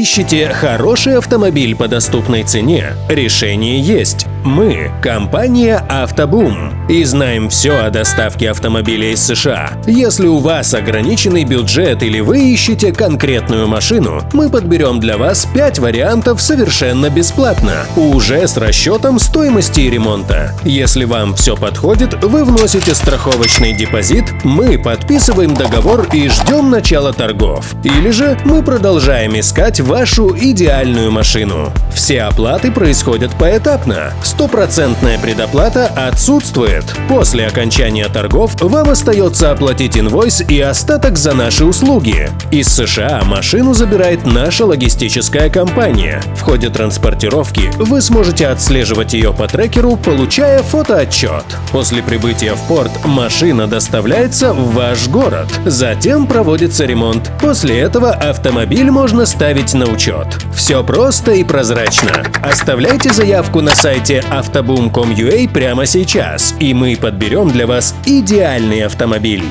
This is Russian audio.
ищете хороший автомобиль по доступной цене, решение есть. Мы – компания «Автобум» и знаем все о доставке автомобиля из США. Если у вас ограниченный бюджет или вы ищете конкретную машину, мы подберем для вас 5 вариантов совершенно бесплатно, уже с расчетом стоимости ремонта. Если вам все подходит, вы вносите страховочный депозит, мы подписываем договор и ждем начала торгов. Или же мы продолжаем искать вашу идеальную машину. Все оплаты происходят поэтапно. Стопроцентная предоплата отсутствует. После окончания торгов вам остается оплатить инвойс и остаток за наши услуги. Из США машину забирает наша логистическая компания. В ходе транспортировки вы сможете отслеживать ее по трекеру, получая фотоотчет. После прибытия в порт машина доставляется в ваш город. Затем проводится ремонт. После этого автомобиль можно ставить на учет. Все просто и прозрачно. Оставляйте заявку на сайте autoboom.com.ua прямо сейчас, и мы подберем для вас идеальный автомобиль.